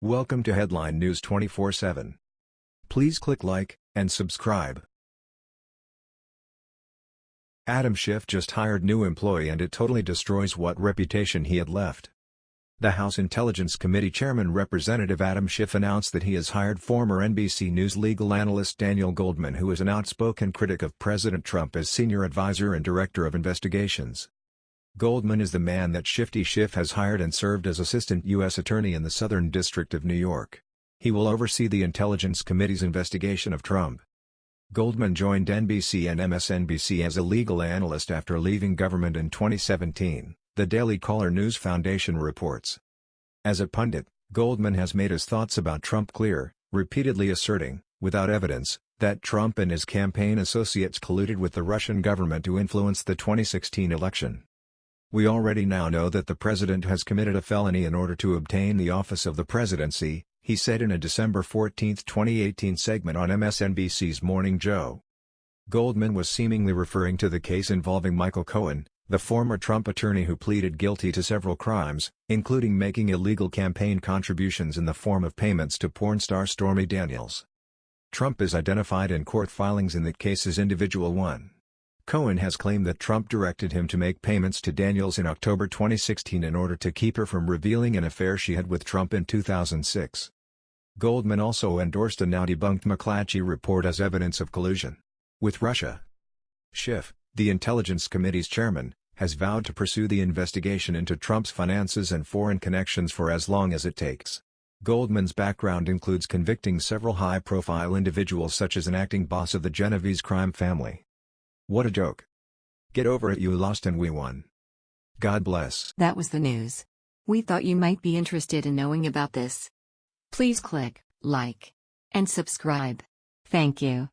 Welcome to Headline News 24/7. Please click like and subscribe. Adam Schiff just hired new employee and it totally destroys what reputation he had left. The House Intelligence Committee Chairman Representative Adam Schiff announced that he has hired former NBC News legal analyst Daniel Goldman who is an outspoken critic of President Trump as senior advisor and director of investigations. Goldman is the man that Shifty Schiff has hired and served as assistant U.S. attorney in the Southern District of New York. He will oversee the Intelligence Committee's investigation of Trump. Goldman joined NBC and MSNBC as a legal analyst after leaving government in 2017, the Daily Caller News Foundation reports. As a pundit, Goldman has made his thoughts about Trump clear, repeatedly asserting, without evidence, that Trump and his campaign associates colluded with the Russian government to influence the 2016 election. We already now know that the president has committed a felony in order to obtain the office of the presidency, he said in a December 14, 2018 segment on MSNBC's Morning Joe. Goldman was seemingly referring to the case involving Michael Cohen, the former Trump attorney who pleaded guilty to several crimes, including making illegal campaign contributions in the form of payments to porn star Stormy Daniels. Trump is identified in court filings in that case as Individual 1. Cohen has claimed that Trump directed him to make payments to Daniels in October 2016 in order to keep her from revealing an affair she had with Trump in 2006. Goldman also endorsed a now debunked McClatchy report as evidence of collusion with Russia. Schiff, the Intelligence Committee's chairman, has vowed to pursue the investigation into Trump's finances and foreign connections for as long as it takes. Goldman's background includes convicting several high-profile individuals such as an acting boss of the Genovese crime family. What a joke. Get over it you lost and we won. God bless. That was the news. We thought you might be interested in knowing about this. Please click like and subscribe. Thank you.